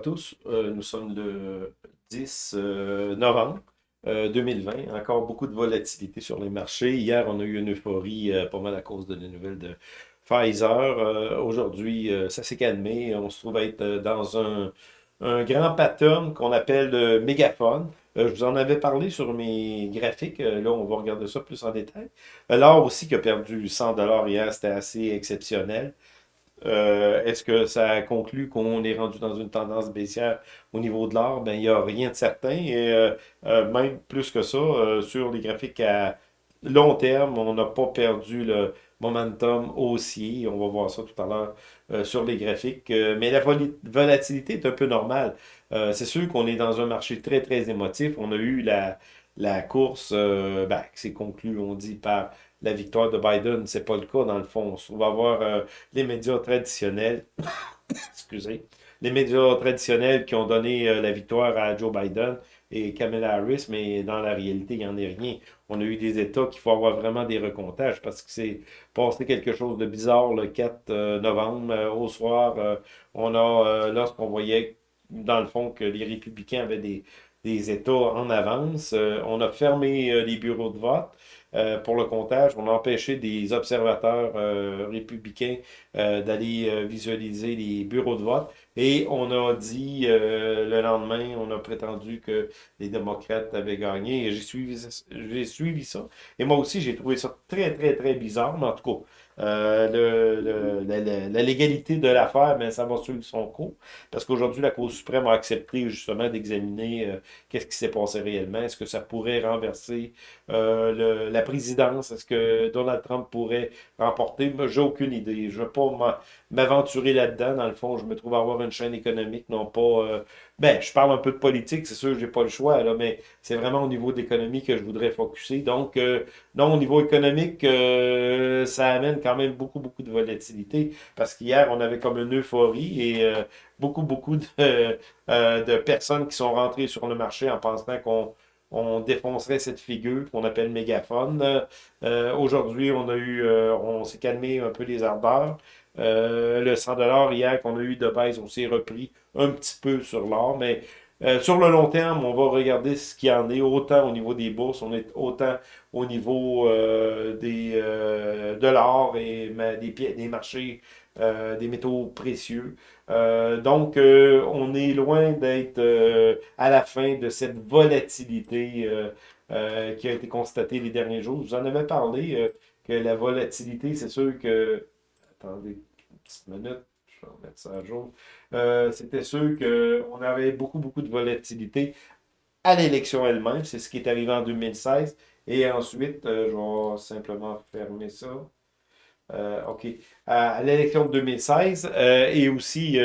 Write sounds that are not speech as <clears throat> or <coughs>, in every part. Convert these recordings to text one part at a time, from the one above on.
À tous, euh, nous sommes le 10 euh, novembre 2020. Euh, Encore beaucoup de volatilité sur les marchés. Hier, on a eu une euphorie pas mal à cause de la nouvelles de Pfizer. Aujourd'hui, ça s'est calmé. On se trouve être dans un, grand pattern qu'on appelle le mégaphone. je vous en avais parlé sur mes graphiques. là, on va regarder ça plus en détail. L'or aussi qui a perdu 100 hier, c'était assez exceptionnel. Euh, est-ce que ça conclut qu'on est rendu dans une tendance baissière au niveau de l'or? Ben, il n'y a rien de certain. Et euh, euh, même plus que ça, sur les graphiques à long terme, on n'a pas perdu le momentum haussier. On va voir ça tout à l'heure sur les graphiques. mais la volatilité est un peu normale. C'est sûr qu'on est dans un marché très, très émotif. On a eu la, la course ben, qui s'est conclue, on dit, par la victoire de Biden. C'est pas le cas, dans le fond. On va voir euh, les médias traditionnels, <coughs> excusez, les médias traditionnels qui ont donné euh, la victoire à Joe Biden et Kamala Harris, mais dans la réalité, il n'y en a rien. On a eu des États qu'il faut avoir vraiment des recomptages parce que c'est passé quelque chose de bizarre le 4 euh, novembre. au soir, on a, lorsqu'on voyait, dans le fond, que les républicains avaient des, des États en avance, on a fermé les bureaux de vote. Euh, pour le comptage. On a empêché des observateurs euh, républicains euh, d'aller visualiser les bureaux de vote. Et on a dit le lendemain, on a prétendu que les démocrates avaient gagné. Et j'ai suivi, suivi ça. Et moi aussi, j'ai trouvé ça très, très, très bizarre. Mais en tout cas, euh, le, la, légalité de l'affaire, mais ça va suivre son cours. Parce qu'aujourd'hui, la Cour suprême a accepté justement d'examiner euh, qu'est-ce qui s'est passé réellement. Est-ce que ça pourrait renverser euh, la présidence? Est-ce que Donald Trump pourrait remporter? J'ai aucune idée. Je ne veux pas m'aventurer là-dedans. Dans le fond, je me trouve avoir une chaîne économique, non pas ben, je parle un peu de politique, c'est sûr, j'ai pas le choix, là, mais c'est vraiment au niveau de l'économie que je voudrais focuser. Donc, euh, non, au niveau économique, euh, ça amène quand même beaucoup, beaucoup de volatilité, parce qu'hier, on avait comme une euphorie et euh, beaucoup, beaucoup de, de personnes qui sont rentrées sur le marché en pensant qu'on on défoncerait cette figure qu'on appelle mégaphone. Aujourd'hui, on a eu, on s'est calmé un peu les ardeurs. Euh, le 100 hier qu'on a eu de baisse, on s'est repris un petit peu sur l'or, mais euh, sur le long terme, on va regarder ce qu'il y en est, autant au niveau des bourses, on est autant au niveau euh, des, de l'or et des, des marchés des métaux précieux. donc, on est loin d'être à la fin de cette volatilité qui a été constatée les derniers jours. vous en avais parlé, que la volatilité, c'est sûr que Attendez petite minute, je vais remettre ça à jour. Euh, c'était sûr qu'on avait beaucoup, beaucoup de volatilité à l'élection elle-même. C'est ce qui est arrivé en 2016. Et ensuite, euh, je vais simplement fermer ça. Euh, OK. À, l'élection de 2016 et aussi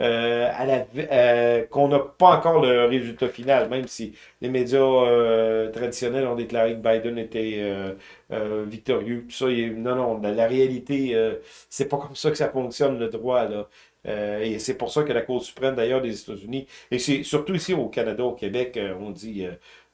euh, à la, euh, qu'on n'a pas encore le résultat final, même si les médias euh, traditionnels ont déclaré que Biden était victorieux. Tout ça, non, non, la, réalité, c'est pas comme ça que ça fonctionne, le droit. Là. Et c'est pour ça que la Cour suprême, d'ailleurs, des États-Unis, et c'est surtout ici au Canada, au Québec, on dit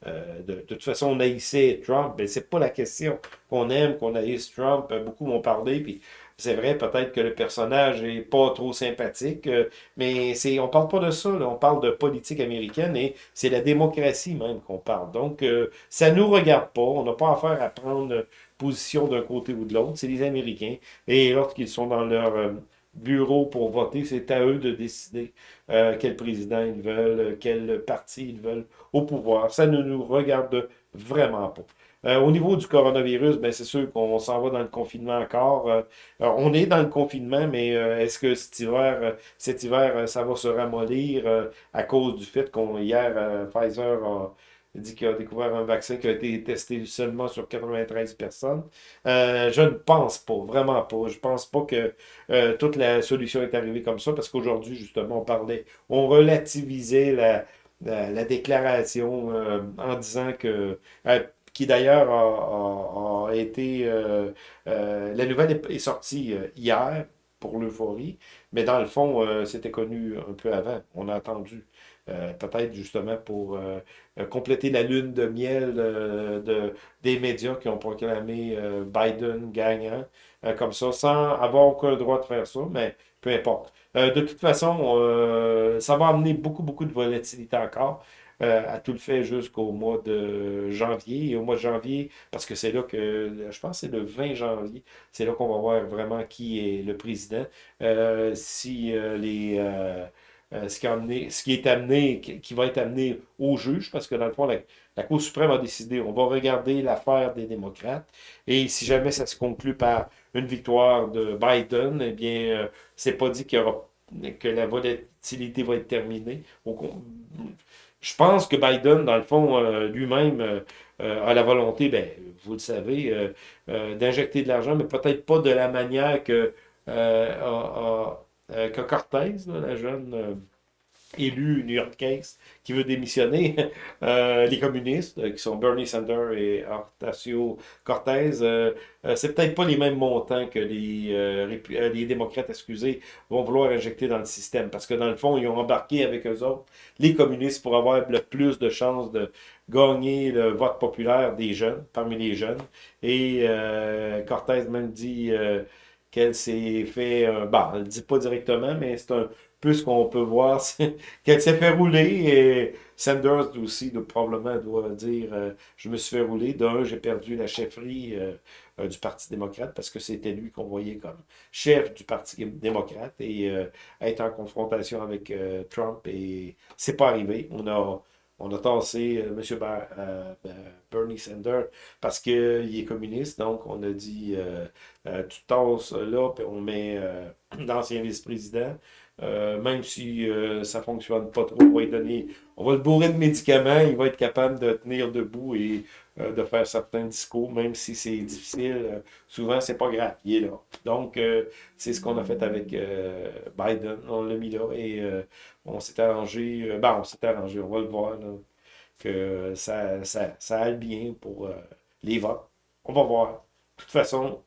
de, de, toute façon, on haïssait Trump. Mais c'est pas la question qu'on aime, qu'on haïsse Trump. Beaucoup m'ont parlé, puis c'est vrai, peut-être que le personnage est pas trop sympathique, euh, mais c'est, on parle pas de ça, on parle de politique américaine et c'est la démocratie même qu'on parle. Donc, euh, ça nous regarde pas, on n'a pas affaire à prendre position d'un côté ou de l'autre, c'est les Américains. Et lorsqu'ils sont dans leur euh, bureau pour voter, c'est à eux de décider quel président ils veulent, quel parti ils veulent au pouvoir. Ça ne nous regarde vraiment pas. Euh, au niveau du coronavirus, ben, c'est sûr qu'on s'en va dans le confinement encore. Euh, on est dans le confinement, mais euh, est-ce que cet hiver, cet hiver, ça va se ramollir à cause du fait qu'on hier, Pfizer a dit qu'il a découvert un vaccin qui a été testé seulement sur 93 personnes. je ne pense pas, vraiment pas. Je pense pas que toute la solution est arrivée comme ça, parce qu'aujourd'hui, justement, on parlait, on relativisait la, la, déclaration en disant que qui d'ailleurs a, été... Euh, euh, la nouvelle est, sortie euh, hier pour l'euphorie, mais dans le fond, c'était connu un peu avant. On a attendu. Peut-être justement pour compléter la lune de miel de, des médias qui ont proclamé Biden gagnant, comme ça, sans avoir aucun droit de faire ça, mais peu importe. de toute façon, ça va amener beaucoup, beaucoup de volatilité encore. Euh, à tout le fait jusqu'au mois de janvier. Et au mois de janvier, parce que c'est là que, je pense c'est le 20 janvier, c'est là qu'on va voir vraiment qui est le président. Euh, si euh, ce, qui est amené, qui va être amené au juge, parce que dans le fond, la, Cour suprême a décidé, on va regarder l'affaire des démocrates, et si jamais ça se conclut par une victoire de Biden, eh bien, c'est pas dit qu'il y aura que la volatilité va être terminée. Je pense que Biden, dans le fond, euh, lui-même euh, euh, a la volonté, ben, vous le savez, d'injecter de l'argent, mais peut-être pas de la manière que, que Cortez, la jeune élu new-yorkaise qui veut démissionner, <laughs> euh, les communistes, euh, qui sont Bernie Sanders et Ocasio Cortez, euh, c'est peut-être pas les mêmes montants que les, les démocrates, excusez, vont vouloir injecter dans le système, parce que dans le fond, ils ont embarqué avec eux autres les communistes pour avoir le plus de chances de gagner le vote populaire des jeunes, parmi les jeunes. Et Cortez même dit qu'elle s'est fait, bon, elle ne dit pas directement, mais c'est un ce qu'on peut voir, <laughs> qu'elle s'est fait rouler et Sanders aussi, probablement, doit dire euh, Je me suis fait rouler. D'un, j'ai perdu la chefferie euh, euh, du Parti démocrate parce que c'était lui qu'on voyait comme chef du Parti démocrate et être en confrontation avec Trump. Et c'est pas arrivé. On a. On a tassé M. Bernie Sanders parce qu'il est communiste, donc on a dit tu tasses là, puis on met <clears throat> l'ancien vice-président. Euh, même si euh, ça ne fonctionne pas trop, on va, donner, on va le bourrer de médicaments, il va être capable de tenir debout et euh, de faire certains discours, même si c'est difficile. souvent, c'est pas grave, il est là. Donc, c'est ce qu'on a fait avec Biden, on l'a mis là et on s'est arrangé, ben, on s'est arrangé, on va le voir, que ça, ça, ça aille bien pour les votes. On va voir. De toute façon,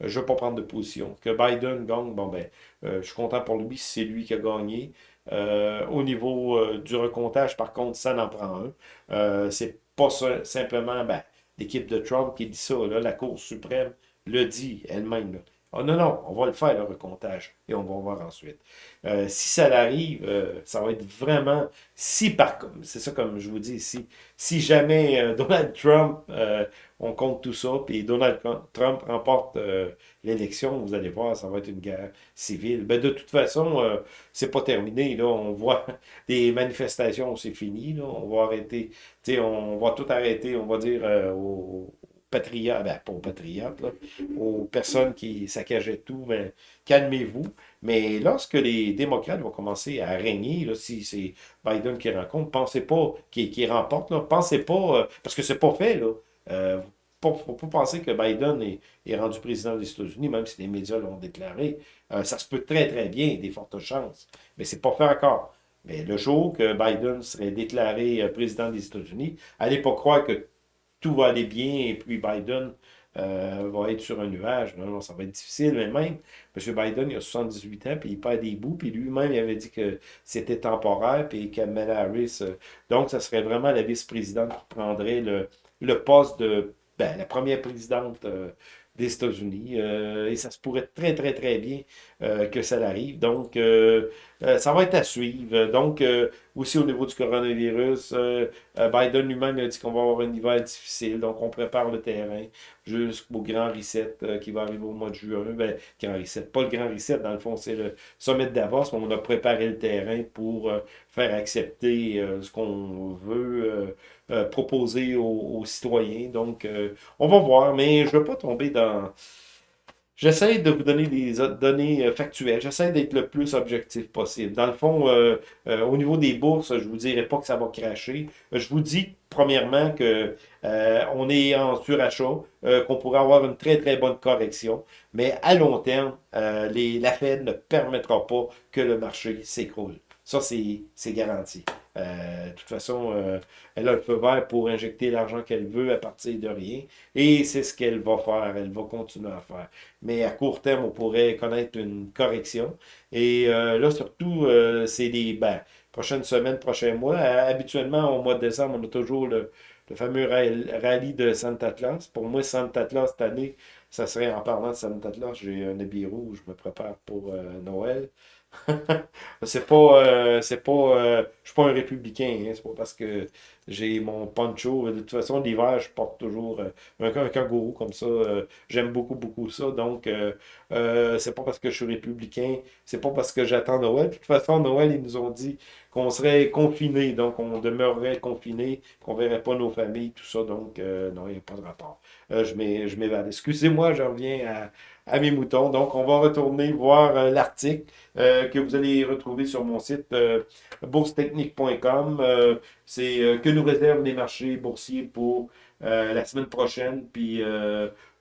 je ne veux pas prendre de position. Que Biden gagne, bon ben, euh, je suis content pour lui si c'est lui qui a gagné. Euh, au niveau euh, du recomptage, par contre, ça n'en prend un. c'est pas simplement ben, l'équipe de Trump qui dit ça. La Cour suprême le dit elle-même. Oh non, non, on va le faire, le recomptage, et on va voir ensuite. si ça arrive, ça va être vraiment, si par c'est ça comme je vous dis ici, si jamais <laughs> Donald Trump on compte tout ça, puis Donald Trump remporte euh, l'élection, vous allez voir, ça va être une guerre civile. Ben, de toute façon, euh, c'est pas terminé. Là. On voit <laughs> des manifestations, c'est fini. Là. On va arrêter, on va tout arrêter, on va dire euh, patriotes, ben, pas aux patriotes, aux personnes qui saccageaient tout, ben, calmez-vous. Mais lorsque les démocrates vont commencer à régner, si c'est Biden qui rencontre, pensez pas, qui, remporte, là, pensez pas, parce que c'est pas fait, là. Euh, faut pas penser que Biden est, rendu président des États-Unis, même si les médias l'ont déclaré. Euh, ça se peut très, très bien, des fortes chances. Mais c'est pas fait encore. Mais le jour que Biden serait déclaré euh, président des États-Unis, allez pas croire que tout va aller bien et puis Biden va être sur un nuage. Non, non, ça va être difficile, mais même, M. Biden, il a 78 ans, puis il perd des bouts, puis lui-même, il avait dit que c'était temporaire, puis Kamala Harris, donc, ça serait vraiment la vice-présidente qui prendrait le, le poste de ben, la première présidente euh, des États-Unis. Euh, et ça se pourrait très, très, très bien euh, que ça arrive. Donc, ça va être à suivre. Donc, aussi au niveau du coronavirus, Biden lui-même a dit qu'on va avoir un hiver difficile. Donc, on prépare le terrain jusqu'au grand reset qui va arriver au mois de juin. Ben, grand reset, pas le grand reset, dans le fond, c'est le sommet de Davos, mais on a préparé le terrain pour faire accepter ce qu'on veut euh, proposer aux, citoyens. Donc, euh, on va voir, mais je ne veux pas tomber dans... J'essaie de vous donner des données euh, factuelles. J'essaie d'être le plus objectif possible. Dans le fond, au niveau des bourses, je vous dirai pas que ça va cracher. Je vous dis, premièrement, que on est en surachat, qu'on pourrait avoir une très, très bonne correction. Mais à long terme, les, la Fed ne permettra pas que le marché s'écroule. Ça, c'est garanti. Euh, de toute façon, euh, elle a le feu vert pour injecter l'argent qu'elle veut à partir de rien. Et c'est ce qu'elle va faire. Elle va continuer à faire. Mais à court terme, on pourrait connaître une correction. Et euh, là, surtout, c'est des... Ben, prochaines semaines, prochains mois. habituellement, au mois de décembre, on a toujours le, fameux rallye de Santa Claus. Pour moi, Santa Claus cette année, ça serait en parlant de Santa Claus, j'ai un habit rouge, je me prépare pour Noël. <laughs> c'est pas, euh, c'est pas, euh, suis pas un républicain, hein, c'est pas parce que j'ai mon poncho. De toute façon, l'hiver, je porte toujours euh, un, kangourou comme ça. J'aime beaucoup, beaucoup ça. Donc, c'est pas parce que je suis républicain, c'est pas parce que j'attends Noël. De toute façon, Noël, ils nous ont dit qu'on serait confinés, donc on demeurerait confinés, qu'on verrait pas nos familles, tout ça. Donc, non, il n'y a pas de rapport. je m'évade. Excusez-moi, je reviens à, mes moutons. Donc, on va retourner voir euh, l'article euh, que vous allez retrouver sur mon site euh. C'est que nous réservent les marchés boursiers pour la semaine prochaine. Puis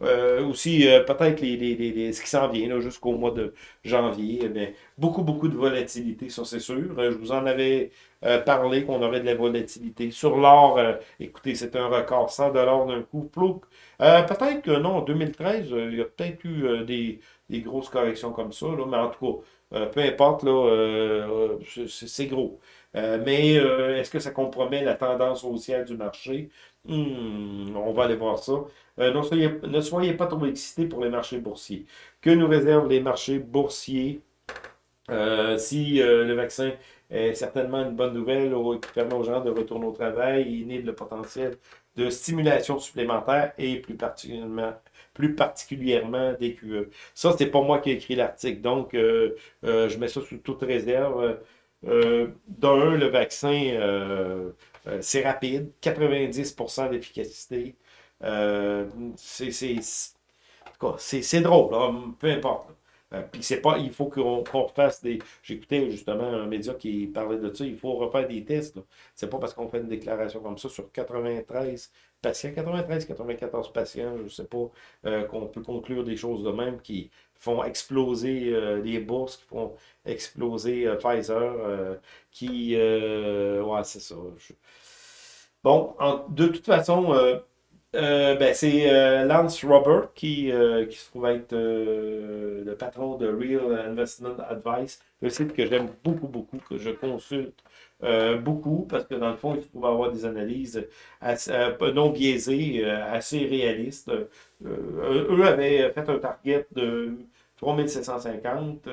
aussi, peut-être ce qui s'en vient jusqu'au mois de janvier. Eh beaucoup, beaucoup de volatilité, ça c'est sûr. je vous en avais parlé qu'on aurait de la volatilité. Sur l'or, écoutez, c'est un record 100 d'un coup. Euh, peut-être que non, en 2013, euh, il y a peut-être eu euh, des, grosses corrections comme ça, mais en tout cas, peu importe, c'est gros. Mais est-ce que ça compromet la tendance haussière du marché? Hmm, on va aller voir ça. ne soyez pas trop excités pour les marchés boursiers. Que nous réservent les marchés boursiers si le vaccin est certainement une bonne nouvelle qui permet aux gens de retourner au travail, il est le potentiel de stimulation supplémentaire et plus particulièrement, plus particulièrement des QE. Ça, c'est pas moi qui ai écrit l'article, donc euh, euh, je mets ça sous toute réserve. Euh, D'un, le vaccin, c'est rapide, 90% d'efficacité. c'est drôle, peu importe. Euh, puis c'est pas, il faut qu'on refasse des. J'écoutais justement un média qui parlait de ça, il faut refaire des tests. C'est pas parce qu'on fait une déclaration comme ça sur 93 patients, 93, 94 patients, je sais pas, euh, qu'on peut conclure des choses de même qui font exploser euh, les bourses, qui font exploser Pfizer, qui. ouais, c'est ça. Bon, de toute façon, euh, ben, c'est euh, Lance Robert qui, euh, qui se trouve être le patron de Real Investment Advice, un site que j'aime beaucoup, beaucoup, que je consulte beaucoup, parce que dans le fond, il se trouve avoir des analyses non biaisées, assez réalistes. eux avaient fait un target de 3750.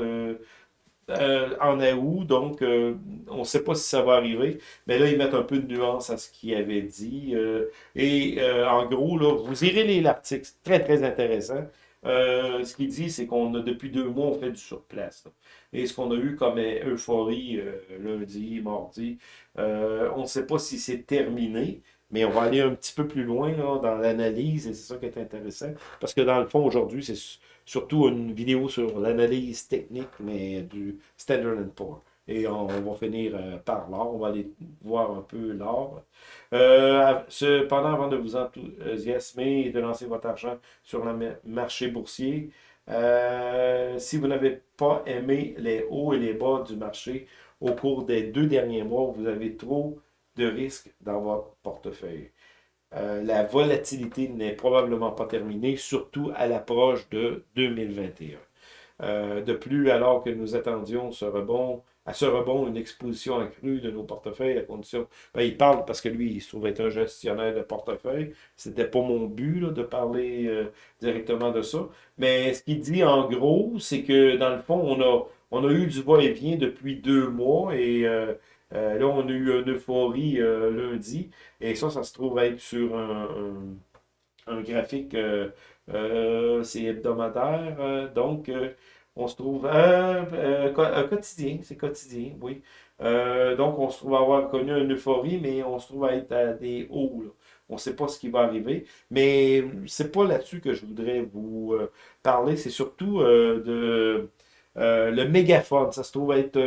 Euh, en août, donc euh, on ne sait pas si ça va arriver. Mais là, ils mettent un peu de nuance à ce qu'ils avaient dit. Euh, et en gros, là, vous irez lire l'article, c'est très, très intéressant. Ce qu'il dit, c'est qu'on a depuis deux mois, on fait du surplace. Et ce qu'on a eu comme euphorie lundi, mardi, on ne sait pas si c'est terminé, mais on va aller un petit peu plus loin dans l'analyse, et c'est ça qui est intéressant. Parce que dans le fond, aujourd'hui, c'est surtout une vidéo sur l'analyse technique, mais du Standard Poor's. Et on, va finir euh, par l'or. On va aller voir un peu l'or. Euh, cependant, avant de vous enthousiasmer et de lancer votre argent sur le marché boursier, euh, si vous n'avez pas aimé les hauts et les bas du marché au cours des deux derniers mois, vous avez trop de risques dans votre portefeuille. La volatilité n'est probablement pas terminée, surtout à l'approche de 2021. Euh, de plus, alors que nous attendions ce rebond, à ce rebond une exposition accrue de nos portefeuilles à condition. Ben, il parle parce que lui, il se trouve être un gestionnaire de portefeuille. C'était pas mon but de parler euh, directement de ça. Mais ce qu'il dit en gros, c'est que dans le fond, on a, on a eu du va-et-vient depuis deux mois et euh, là, on a eu une euphorie euh, lundi. Et ça, ça se trouve être sur un, graphique, euh, c'est hebdomadaire. donc, on se trouve un quotidien, c'est quotidien, oui. donc, on se trouve avoir connu une euphorie, mais on se trouve être à des hauts. On ne sait pas ce qui va arriver. Mais c'est pas là-dessus que je voudrais vous parler. C'est surtout de le mégaphone. Ça se trouve être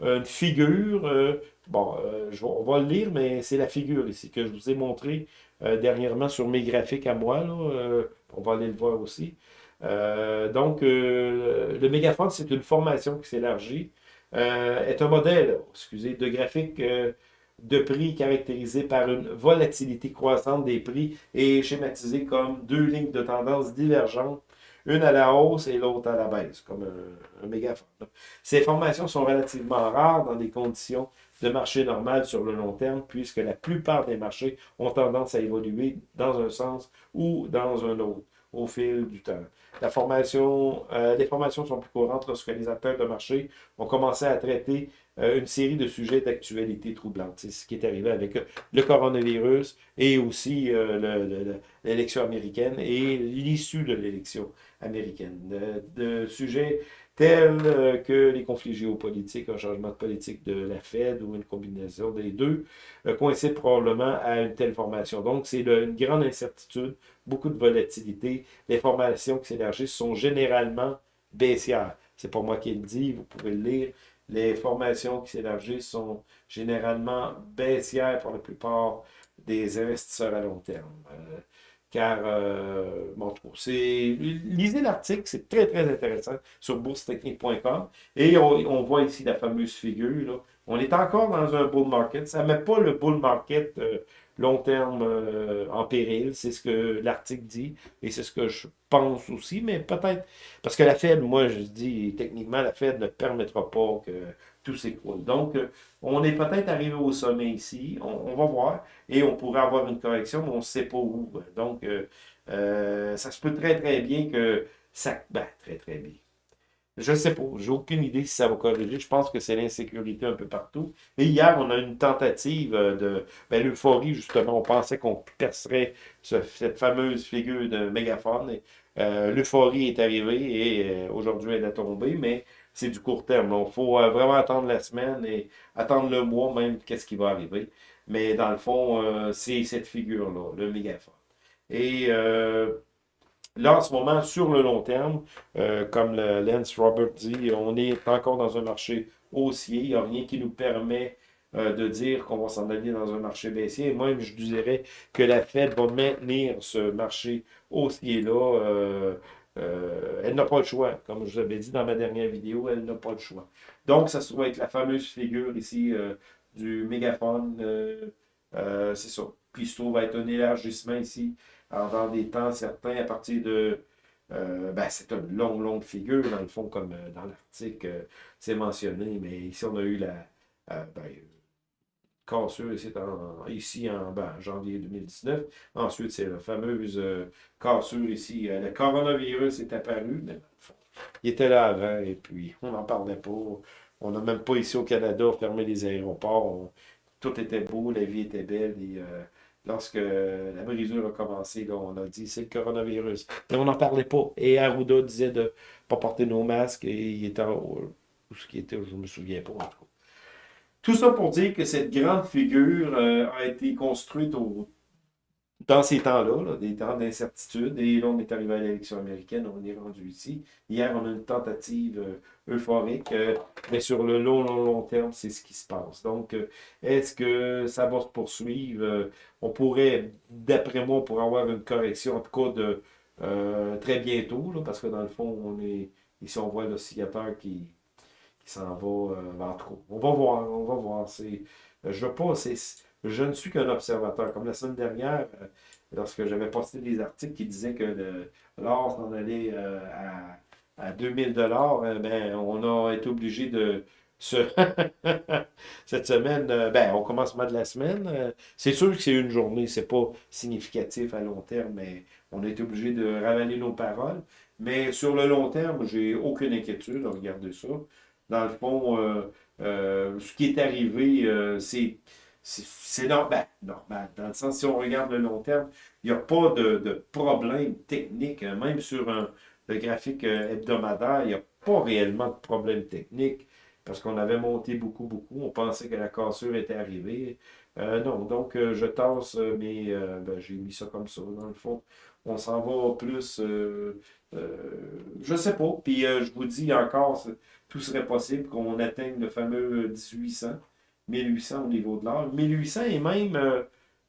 une figure. Euh, bon, euh, on va le lire, mais c'est la figure ici que je vous ai montré euh, dernièrement sur mes graphiques à moi. on va aller le voir aussi. Donc, le mégaphone, c'est une formation qui s'élargit. est un modèle, excusez, de graphique de prix caractérisé par une volatilité croissante des prix et schématisé comme deux lignes de tendance divergentes une à la hausse et l'autre à la baisse, comme un, un mégaphone. Ces formations sont relativement rares dans des conditions de marché normal sur le long terme, puisque la plupart des marchés ont tendance à évoluer dans un sens ou dans un autre au fil du temps. La formation, euh, les formations sont plus courantes lorsque les acteurs de marché ont commencé à traiter euh, une série de sujets d'actualité troublante. C'est ce qui est arrivé avec le coronavirus et aussi euh, l'élection américaine et l'issue de l'élection américaine. De sujets tels euh, que les conflits géopolitiques, un changement de politique de la Fed ou une combinaison des deux, euh, coïncide probablement à une telle formation. Donc, c'est une grande incertitude, beaucoup de volatilité. Les formations qui s'élargissent sont généralement baissières. C'est pas moi qui le dis, vous pouvez le lire. Les formations qui s'élargissent sont généralement baissières pour la plupart des investisseurs à long terme. Euh, car, euh, bon, c'est, lisez l'article, c'est très, très intéressant sur boursetechnique.com. Et on, voit ici la fameuse figure. Là. On est encore dans un bull market. Ça ne met pas le bull market euh, long terme euh, en péril. C'est ce que l'article dit et c'est ce que je pense aussi. Mais peut-être, parce que la Fed, moi, je dis techniquement, la Fed ne permettra pas que tout s'écroule. Donc, euh, on est peut-être arrivé au sommet ici, on, va voir, et on pourrait avoir une correction, mais on ne sait pas où. Donc, euh, euh, ça se peut très, très bien que ça... Ben, très, très bien. Je sais pas, j'ai aucune idée si ça va corriger. Je pense que c'est l'insécurité un peu partout. Et hier, on a une tentative de ben, l'euphorie, justement. On pensait qu'on percerait cette fameuse figure de mégaphone. l'euphorie est arrivée et aujourd'hui, elle est tombée, mais c'est du court terme. Il faut euh, vraiment attendre la semaine et attendre le mois même, qu'est-ce qui va arriver. Mais dans le fond, euh, c'est cette figure-là, le mégaphone. Et euh, là, en ce moment, sur le long terme, comme le Lance Robert dit, on est encore dans un marché haussier. Il n'y a rien qui nous permet de dire qu'on va s'en aller dans un marché baissier. Et moi, je dirais que la Fed va maintenir ce marché haussier-là euh, elle n'a pas le choix. Comme je vous avais dit dans ma dernière vidéo, elle n'a pas le choix. Donc, ça se trouve être la fameuse figure ici euh, du mégaphone. Euh, c'est ça. Puis, se trouve être un élargissement ici dans des temps certains à partir de. ben, c'est une longue, longue figure, dans le fond, comme dans l'article, c'est mentionné. Mais ici, on a eu la. Ben, cassure ici en, janvier 2019. Ensuite, c'est la fameuse euh, cassure ici. Euh, le coronavirus est apparu, mais il était là avant et puis on n'en parlait pas. On n'a même pas ici au Canada fermé les aéroports. tout était beau, la vie était belle et euh, lorsque la brisure a commencé, on a dit c'est le coronavirus. Mais on n'en parlait pas. Et Arruda disait de ne pas porter nos masques et il était où ce qui était, je ne me souviens pas en tout cas. Tout ça pour dire que cette grande figure euh, a été construite dans ces temps-là, des temps d'incertitude. Et là, on est arrivé à l'élection américaine, on est rendu ici. Hier, on a une tentative euh, euphorique, euh, mais sur le long, long, long terme, c'est ce qui se passe. Donc, est-ce que ça va se poursuivre? on pourrait, d'après moi, pour avoir une correction, en tout cas, de très bientôt, parce que dans le fond, on est ici, on voit l'oscillateur qui s'en va euh, vers trop. On va voir, on va voir. C'est, euh, je veux pas, je ne suis qu'un observateur. Comme la semaine dernière, euh, lorsque j'avais posté des articles qui disaient que l'or s'en allait à, à 2000 dollars, ben, on a été obligé de se <laughs> cette semaine, ben, on commence mal de la semaine. c'est sûr que c'est une journée, c'est pas significatif à long terme, mais on a été obligé de ravaler nos paroles. Mais sur le long terme, j'ai aucune inquiétude, regardez ça dans le fond, euh, euh, ce qui est arrivé, euh, c'est c'est normal, normal. Dans le sens, si on regarde le long terme, il n'y a pas de, problème technique. Hein. Même sur un, le graphique hebdomadaire, il n'y a pas réellement de problème technique parce qu'on avait monté beaucoup, beaucoup. On pensait que la cassure était arrivée. non, donc je tasse, mais ben, j'ai mis ça comme ça. Dans le fond, on s'en va plus, je sais pas. Puis je vous dis encore, tout serait possible qu'on atteigne le fameux 1800, 1800 au niveau de l'or. 1800 et même, euh,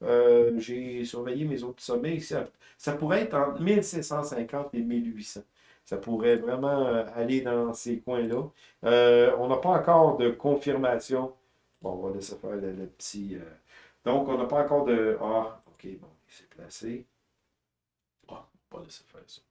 euh, j'ai surveillé mes autres sommets, ça, ça pourrait être entre 1750 et 1800. Ça pourrait vraiment euh, aller dans ces coins-là. on n'a pas encore de confirmation. Bon, on va laisser faire le, petit... donc, on n'a pas encore de... Ah, ok, bon, il s'est placé. Ah, on va laisser faire ça.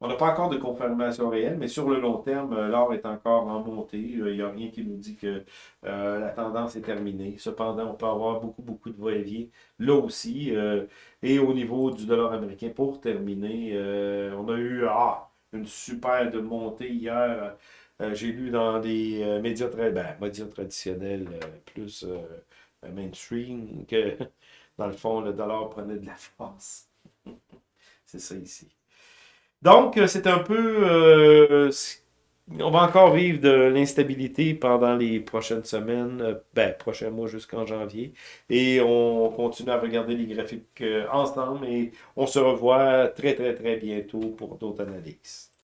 On n'a pas encore de confirmation réelle, mais sur le long terme, euh, l'or est encore en montée. Il n'y a rien qui nous dit que euh, la tendance est terminée. Cependant, on peut avoir beaucoup, beaucoup de va-et-vient là aussi. Euh, et au niveau du dollar américain, pour terminer, on a eu ah, une super de montée hier. J'ai lu dans des médias, très, ben, médias traditionnels plus mainstream que, <laughs> dans le fond, le dollar prenait de la force. <laughs> C'est ça ici. Donc, euh, c'est un peu... Euh, on va encore vivre de l'instabilité pendant les prochaines semaines, euh, ben, prochains mois jusqu'en janvier. Et on continue à regarder les graphiques ensemble et on se revoit très, très, très bientôt pour d'autres analyses.